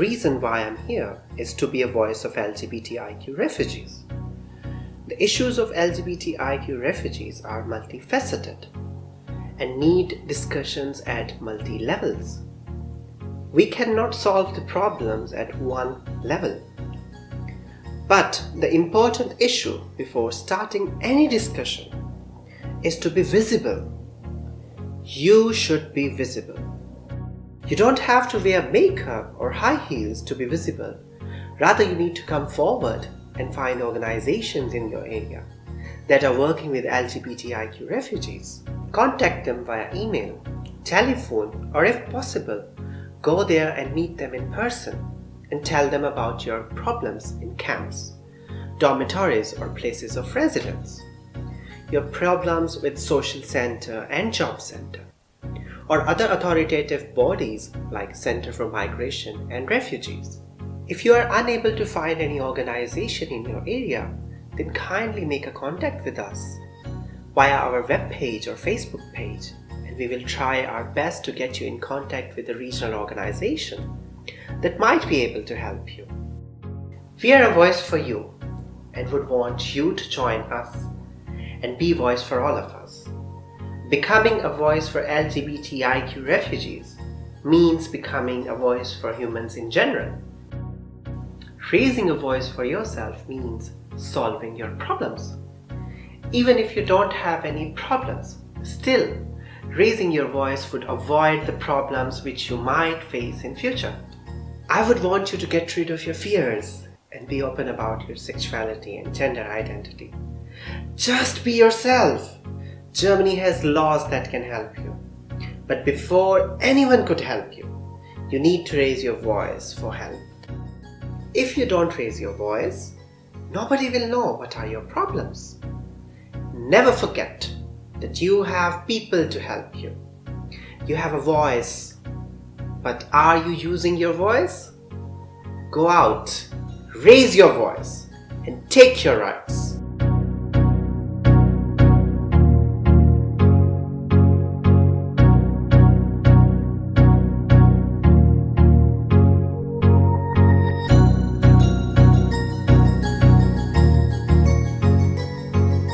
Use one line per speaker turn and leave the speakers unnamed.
reason why I'm here is to be a voice of LGBTIQ refugees. The issues of LGBTIQ refugees are multifaceted and need discussions at multi-levels. We cannot solve the problems at one level. But the important issue before starting any discussion is to be visible. You should be visible. You don't have to wear makeup or high heels to be visible. Rather, you need to come forward and find organizations in your area that are working with LGBTIQ refugees. Contact them via email, telephone, or if possible, go there and meet them in person and tell them about your problems in camps, dormitories, or places of residence, your problems with social center and job center, or other authoritative bodies like Center for Migration and Refugees. If you are unable to find any organization in your area, then kindly make a contact with us via our webpage or Facebook page and we will try our best to get you in contact with a regional organization that might be able to help you. We are a voice for you and would want you to join us and be voice for all of us. Becoming a voice for LGBTIQ refugees means becoming a voice for humans in general. Raising a voice for yourself means solving your problems. Even if you don't have any problems, still raising your voice would avoid the problems which you might face in future. I would want you to get rid of your fears and be open about your sexuality and gender identity. Just be yourself. Germany has laws that can help you. But before anyone could help you, you need to raise your voice for help. If you don't raise your voice, nobody will know what are your problems. Never forget that you have people to help you. You have a voice, but are you using your voice? Go out, raise your voice, and take your rights.